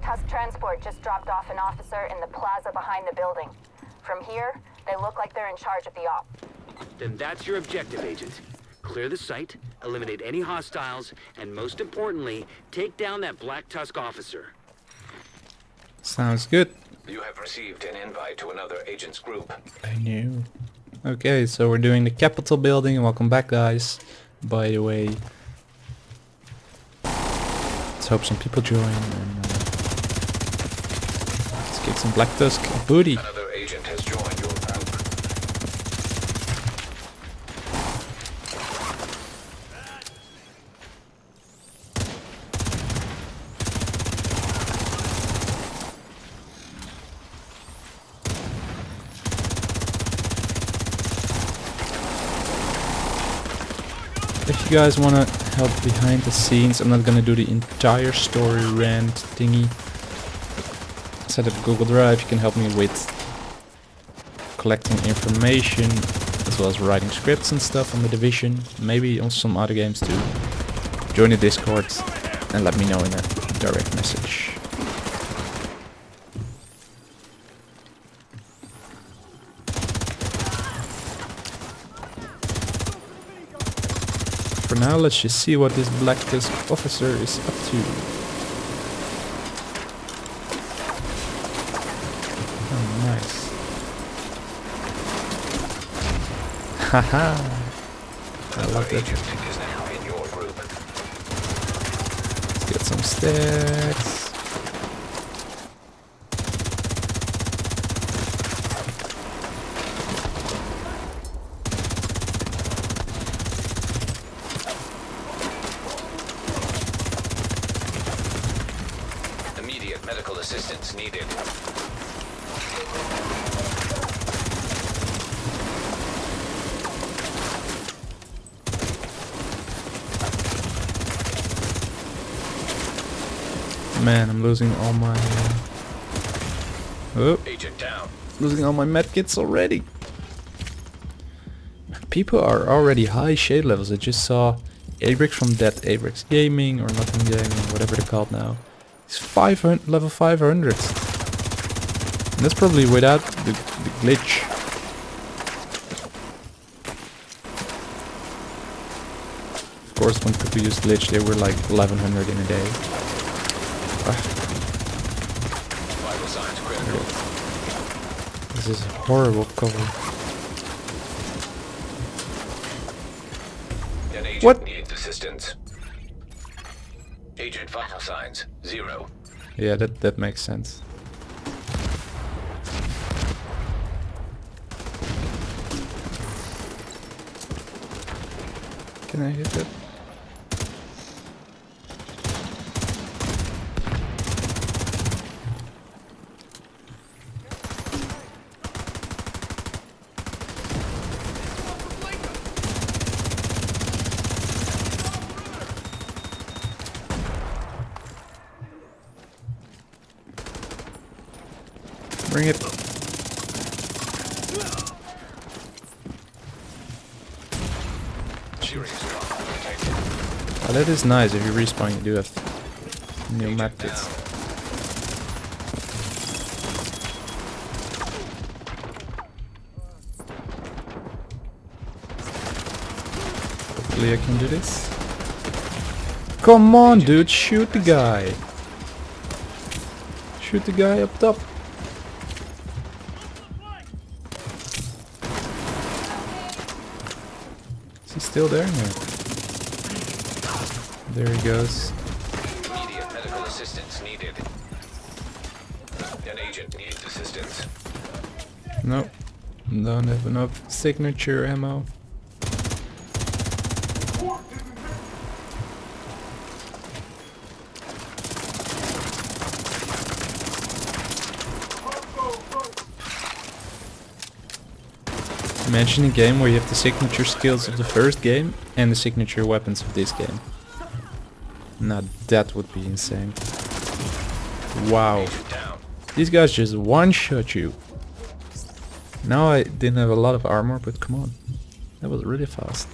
Black Tusk transport just dropped off an officer in the plaza behind the building. From here, they look like they're in charge of the op. Then that's your objective, Agent. Clear the site, eliminate any hostiles, and most importantly, take down that Black Tusk officer. Sounds good. You have received an invite to another agent's group. I knew. Okay, so we're doing the Capitol building. Welcome back, guys. By the way, let's hope some people join. And, uh, let's get some Black Tusk booty. Another agent has joined your. If you guys want to help behind the scenes, I'm not gonna do the entire story rant thingy. Set up Google Drive, you can help me with collecting information, as well as writing scripts and stuff on the Division, maybe on some other games too. Join the Discord and let me know in a direct message. For now, let's just see what this Black Tusk officer is up to. Haha. I love that. agent is now in your group. Let's get some stacks. Immediate medical assistance needed. Man, I'm losing all my... Uh... Oh, Agent down. losing all my medkits already. People are already high shade levels. I just saw Abrix from Dead Abrix Gaming or Nothing Gaming, whatever they're called now. He's 500, level 500. And that's probably without the, the glitch. Of course, when people use glitch, they were like 1100 in a day. Vital signs critical. This is a horrible cover. An agent What? needs assistance. Agent vital signs zero. Yeah, that that makes sense. Can I hit it? Bring it. Serious trauma. Oh, that is nice. If you respawn, you do have new Agent map down. kits. Hopefully I can do this. Come on, dude, shoot the guy. Shoot the guy up top. Is he still there? No. There he goes. Immediate medical assistance needed. An agent needs assistance. Nope. Don't have enough signature ammo. Imagine a game where you have the signature skills of the first game and the signature weapons of this game. Now that would be insane. Wow. These guys just one-shot you. Now I didn't have a lot of armor, but come on. That was really fast.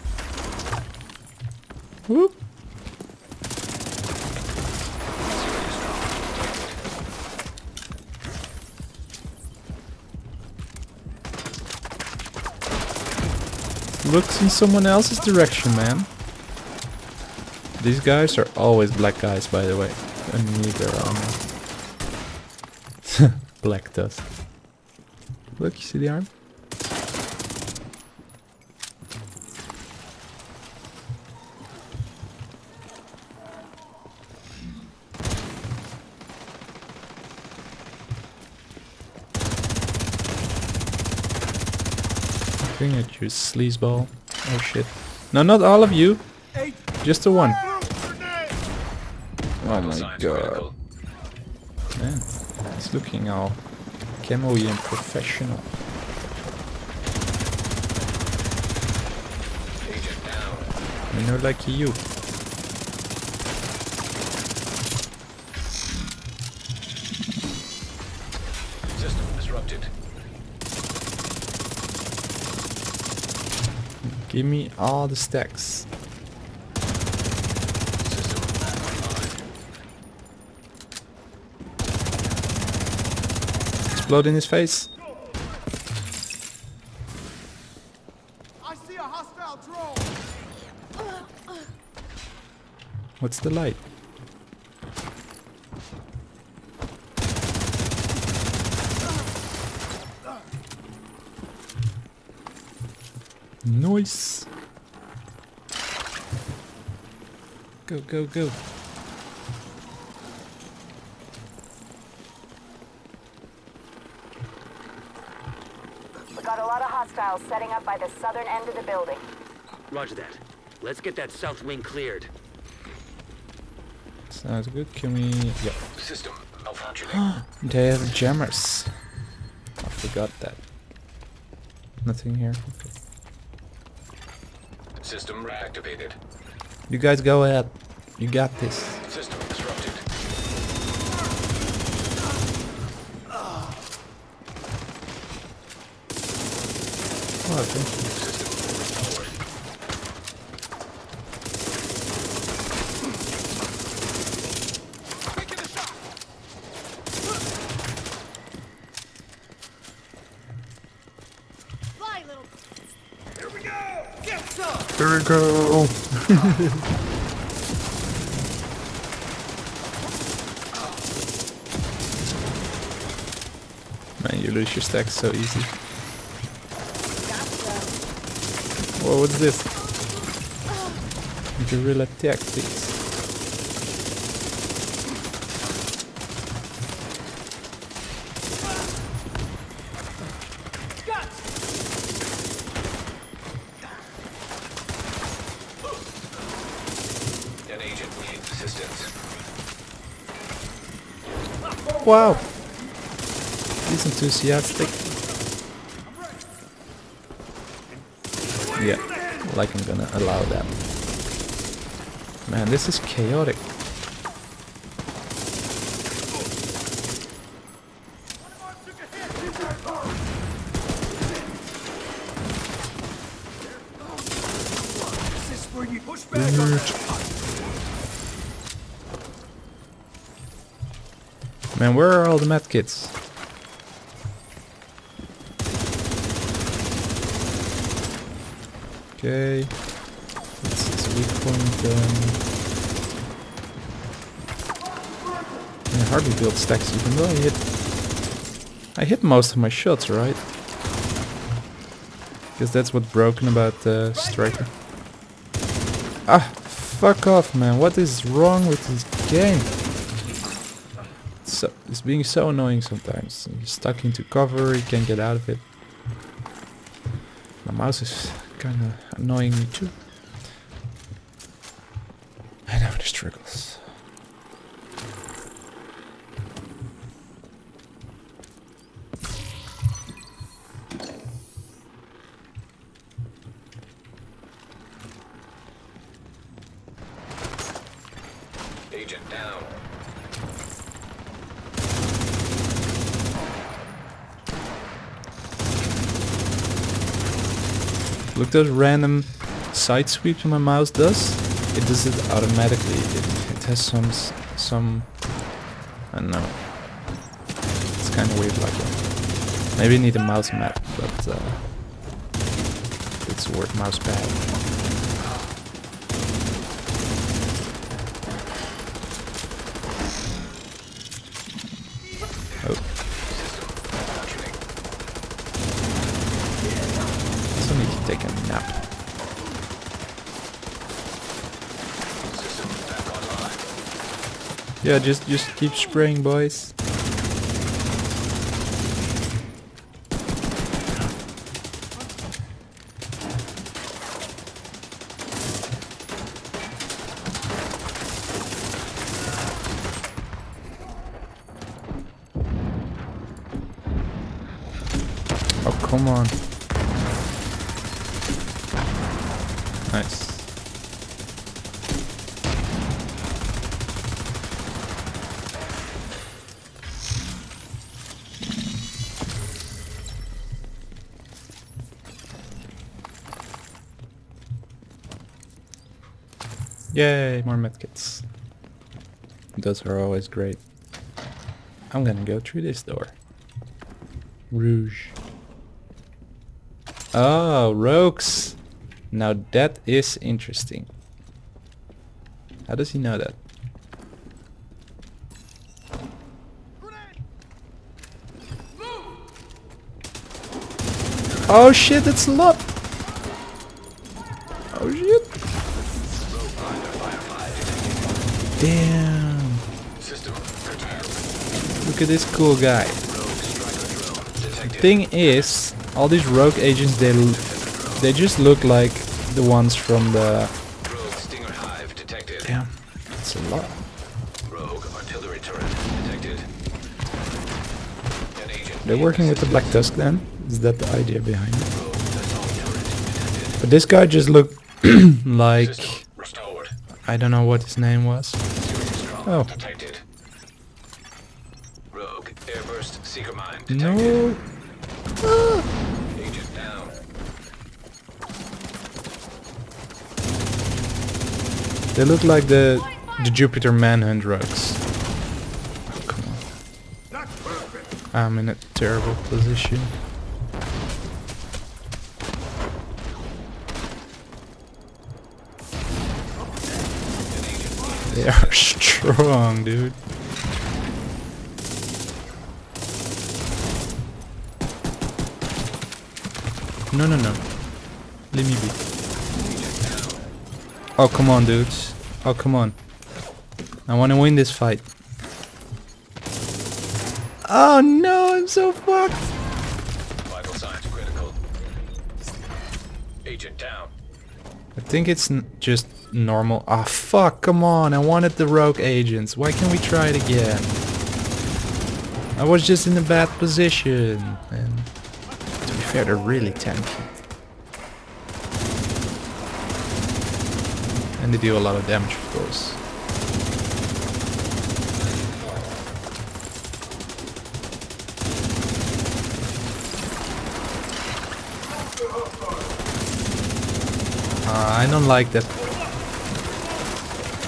Whoop. Looks in someone else's direction, man. These guys are always black guys, by the way. I need their armor. black dust. Look, you see the arm? You, sleazeball. Oh shit. No, not all of you. Just the one. Oh my god. Man, he's looking all camo and professional. You know, like you. Give me all the stacks. Explode in his face. I see a hostile drone. What's the light? Nice. Go, go, go. We got a lot of hostiles setting up by the southern end of the building. Roger that. Let's get that south wing cleared. Sounds good. Can we... Yeah. System malfunctioning. They have jammers. I forgot that. Nothing here. Okay. System reactivated. You guys go ahead. You got this. System disrupted. Oh, thank you. System forward. Taking a shot. Fly, little. Here we go. Get some. Here we go. Man, you lose your stacks so easy. Whoa, what's this? Guerrilla tactics. Wow. He's enthusiastic. Yeah, like I'm gonna allow that. Man, this is chaotic. This is where you push back. Man, where are all the medkits? Okay. This is weak point then. I hardly build stacks even though I hit I hit most of my shots, right? Guess that's what's broken about the striker. Ah, fuck off man, what is wrong with this game? So, it's being so annoying sometimes. You're stuck into cover, you can't get out of it. My mouse is kind of annoying me too. I know the struggles. Look those random side sweeps my mouse does. It does it automatically. It, it has some some I don't know. It's kind of weird like that. Maybe need a mouse mat, but uh, it's word mouse pad. Oh. So need Yeah, just just keep spraying, boys. Oh, come on. Nice. Yay, more medkits. Those are always great. I'm gonna go through this door. Rogue. Oh, rogues. Now that is interesting. How does he know that? Oh shit, it's a lot. Oh shit. Damn. Look at this cool guy. Detected. Thing is, all these rogue agents, they, they just look like the ones from the. Rogue Stinger Hive detected. Damn, it's a lot. Rogue artillery turret detected. They're working with the Black. Tusk then? Is that the idea behind it? Rogue assault turret detected. But this guy just looked like I don't know what his name was. Oh. detected. Rogue airburst seeker mine detected. No. They look like the the Jupiter Manhunt rogues. Oh, come on. I'm in a terrible position. They are strong, dude. No, no, no. Let me be. Oh, come on, dudes. Oh, come on. I want to win this fight. Oh no, I'm so fucked. Vital signs critical. Agent down. I think it's n just normal. Ah, fuck, come on. I wanted the rogue agents. Why can't we try it again? I was just in a bad position. And to be fair, they're really tanky. And they do a lot of damage, of course. Uh, I don't like that.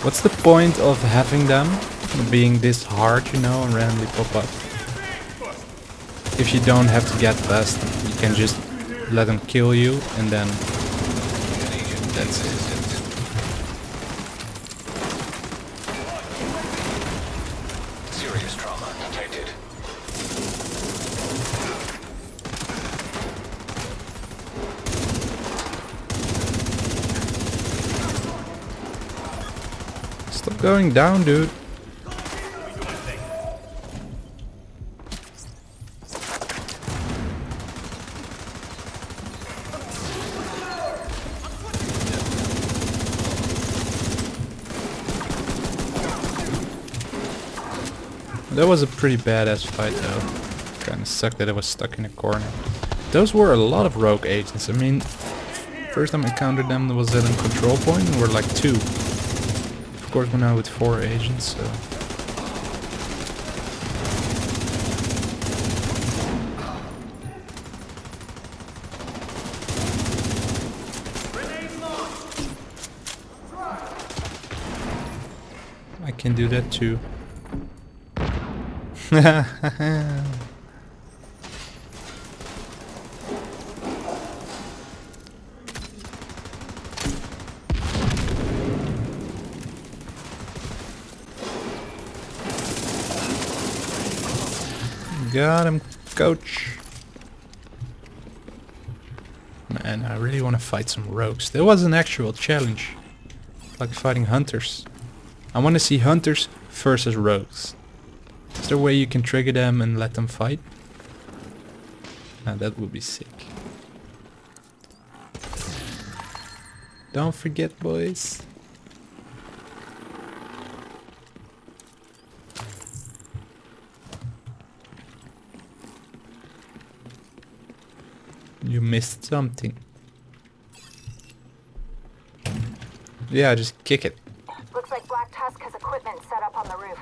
What's the point of having them being this hard, you know, and randomly pop up? If you don't have to get past you can just let them kill you and then That's it. Going down, dude. That was a pretty badass fight though. Kinda sucked that I was stuck in a corner. Those were a lot of rogue agents. I mean, first time I encountered them was at a control point and we're like two. Course we're now with four agents, so... I can do that too. Got him, coach. Man, I really want to fight some rogues. There was an actual challenge. Like fighting hunters. I want to see hunters versus rogues. Is there a way you can trigger them and let them fight? Now that would be sick. Don't forget, boys. You missed something. Yeah, just kick it. Looks like Black Tusk has equipment set up on the roof.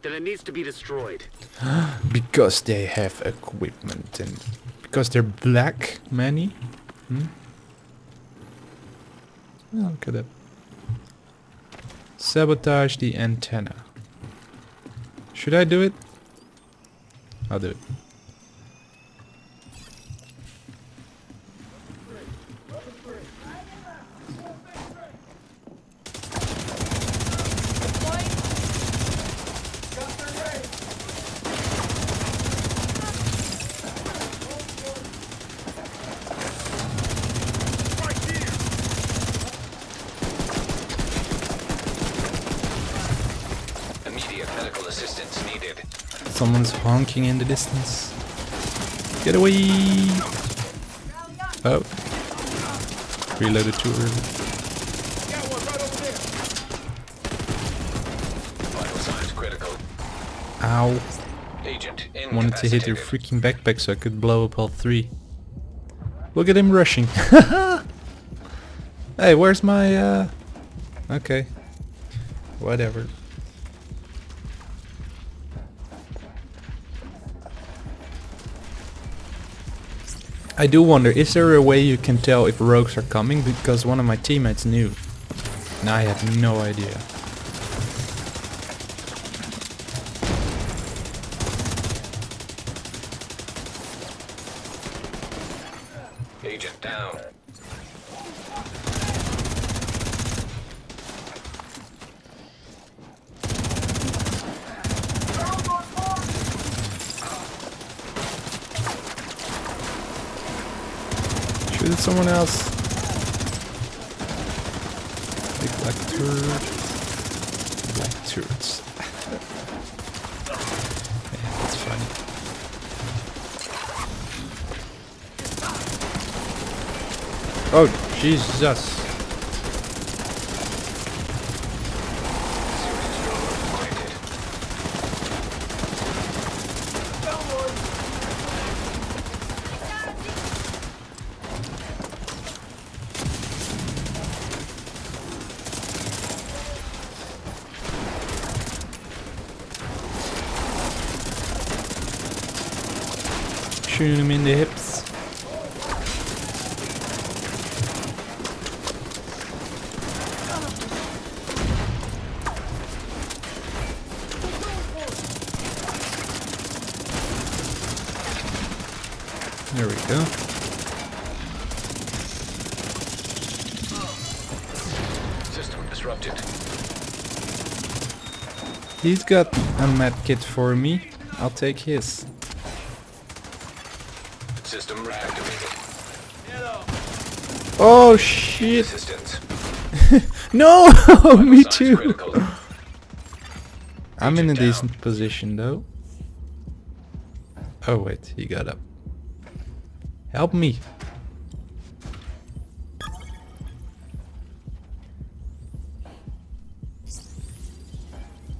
Then it needs to be destroyed. Because they have equipment and because they're black, many. Hmm? Oh, look at that. Sabotage the antenna. Should I do it? I'll do it. Immediate medical assistance needed. Someone's honking in the distance. Get away! Oh. Reloaded too early. Got one right over there. Vital signs critical. Ow. Agent Wanted to hit her freaking backpack so I could blow up all three. Look at him rushing. hey, where's my, uh... Okay. Whatever. I do wonder, is there a way you can tell if rogues are coming? Because one of my teammates knew. And I had no idea. Agent down. Shoot at someone else. Big black turret. Black turrets. yeah, that's funny. Oh, Jesus. Shooting him in the hips. There we go. System disrupted. He's got a med kit for me. I'll take his. System reactivated. Oh shit! No! me too! I'm in a decent position though. Oh wait, he got up. Help me!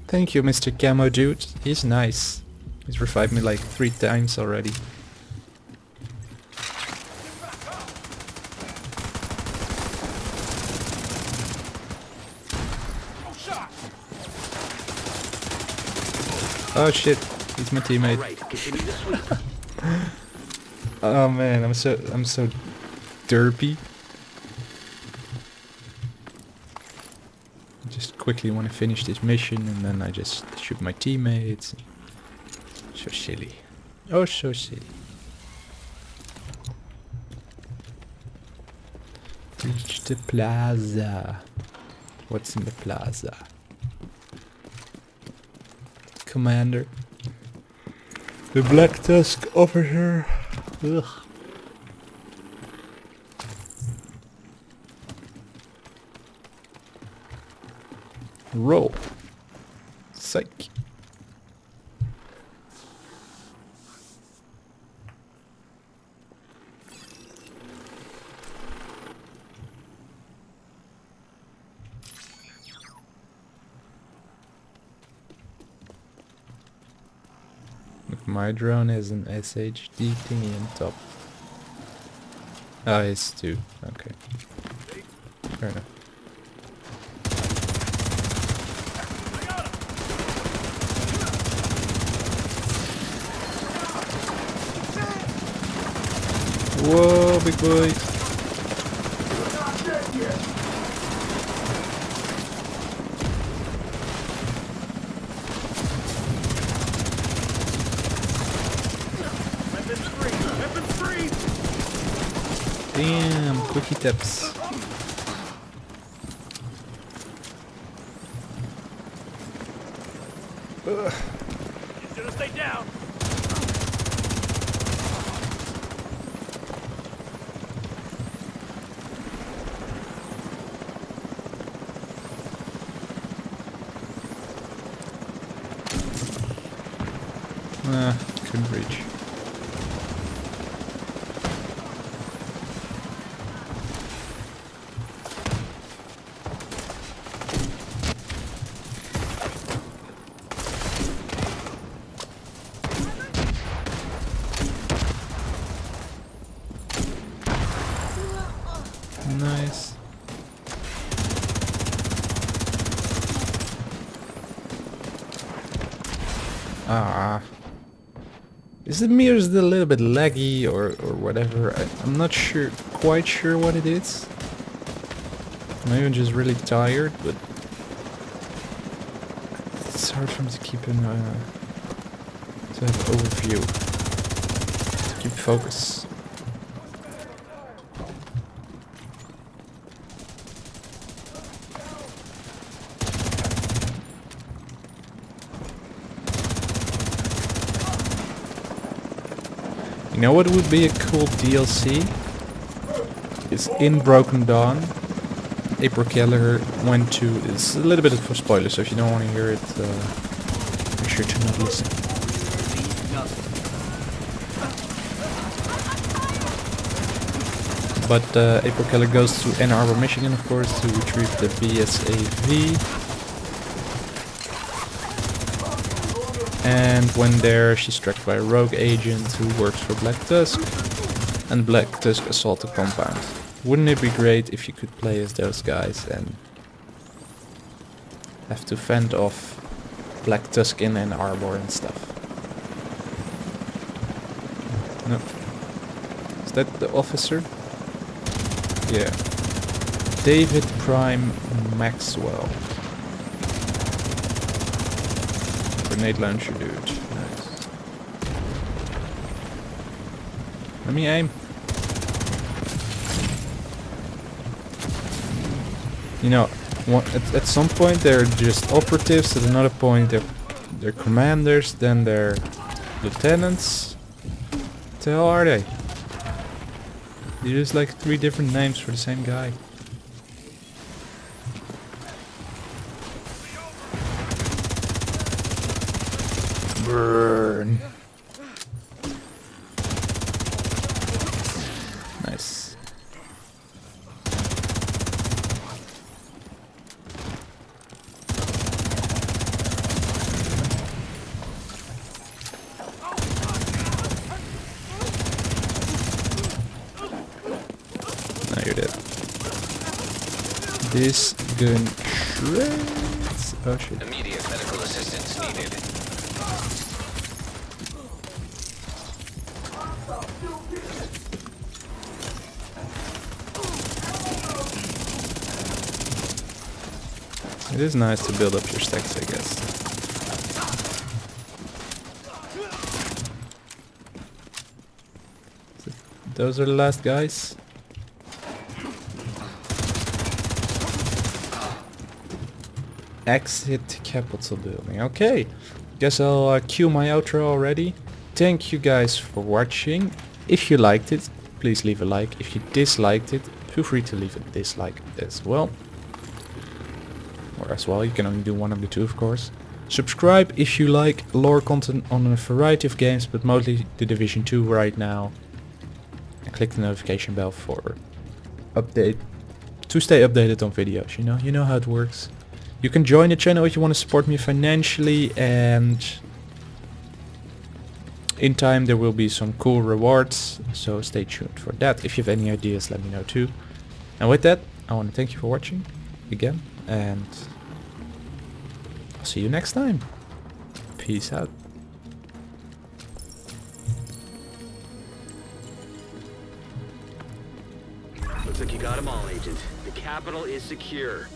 Thank you, Mr. Camo Dude. He's nice. He's revived me like three times already. Oh shit, he's my teammate. All right, continue to sweep. Oh man, I'm so I'm so derpy. I just quickly want to finish this mission and then I just shoot my teammates. So silly. Oh, so silly. Reach the plaza. What's in the plaza? Commander. The Black Tusk officer. Ugh. Roll. Psych. Look, my drone has an SHD thingy on top. Ah, it's two. Okay. Fair enough. Whoa, big boy. Weapons free! Weapons free! Damn, quickie tips. He's gonna stay down! Ah, couldn't reach. Nice. Ah. Is the mirror still a little bit laggy or, or whatever? I, I'm not sure, quite sure what it is. Maybe I'm just really tired, but it's hard for me to keep an uh, to have overview, to keep focus. You know what would be a cool DLC? It's in Broken Dawn. April Keller went to. It's a little bit of a spoiler, so if you don't want to hear it, uh, make sure to not listen. But uh, April Keller goes to Ann Arbor, Michigan, of course, to retrieve the BSAV. And when there, she's tracked by a rogue agent who works for Black Tusk. And Black Tusk assault the compound. Wouldn't it be great if you could play as those guys and have to fend off Black Tusk in Ann Arbor and stuff? No. Is that the officer? Yeah. David Prime Maxwell. Grenade launcher dude. Nice. Let me aim. You know, at, at some point they're just operatives, at another point they're, they're commanders, then they're lieutenants. What the hell are they? You use like three different names for the same guy. Burn. Nice. Now you're dead. This gun shreds. Oh shit. Immediate medical assistance needed. It is nice to build up your stacks, I guess. Those are the last guys. Exit Capitol building. Okay. Guess I'll uh, cue my outro already. thank you guys for watching. If you liked it, please leave a like. If you disliked it, feel free to leave a dislike as well. As well, you can only do one of the two of course. Subscribe if you like lore content on a variety of games, but mostly the Division 2 right now. And click the notification bell for update to stay updated on videos, you know, you know how it works. You can join the channel if you want to support me financially and in time there will be some cool rewards, so stay tuned for that. If you have any ideas, let me know too. And with that, I want to thank you for watching again and see you next time. Peace out. Looks like you got them all, Agent. The Capitol is secure.